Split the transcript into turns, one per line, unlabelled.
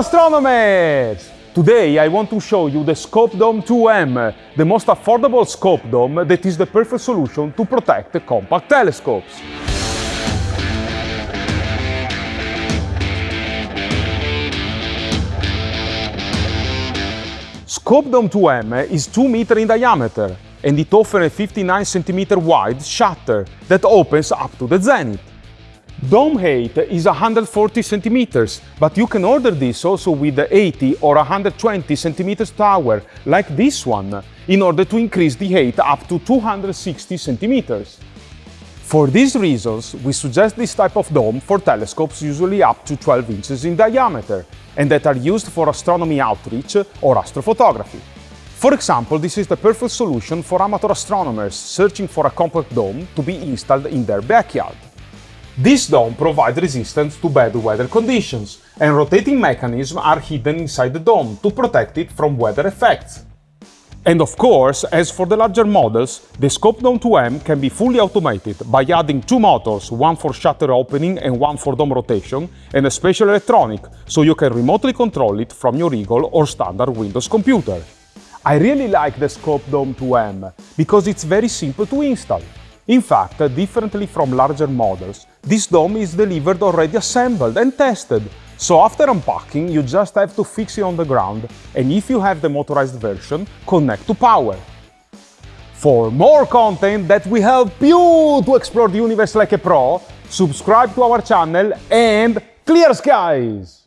astronomers! Today I want to show you the Scope Dome 2M, the most affordable scope dome that is the perfect solution to protect the compact telescopes. Scope Dome 2M is 2 meter in diameter and it offers a 59 centimeter wide shutter that opens up to the zenith. Dome height is 140 centimeters, but you can order this also with the 80 or 120 centimeters tower, like this one, in order to increase the height up to 260 centimeters. For these reasons, we suggest this type of dome for telescopes usually up to 12 inches in diameter, and that are used for astronomy outreach or astrophotography. For example, this is the perfect solution for amateur astronomers searching for a compact dome to be installed in their backyard. This dome provides resistance to bad weather conditions, and rotating mechanisms are hidden inside the dome to protect it from weather effects. And of course, as for the larger models, the Scope Dome 2M can be fully automated by adding two motors, one for shutter opening and one for dome rotation, and a special electronic, so you can remotely control it from your Eagle or standard Windows computer. I really like the Scope Dome 2M because it's very simple to install. In fact, differently from larger models, this dome is delivered already assembled and tested, so after unpacking you just have to fix it on the ground and if you have the motorized version, connect to power. For more content that will help you to explore the universe like a pro, subscribe to our channel and clear skies!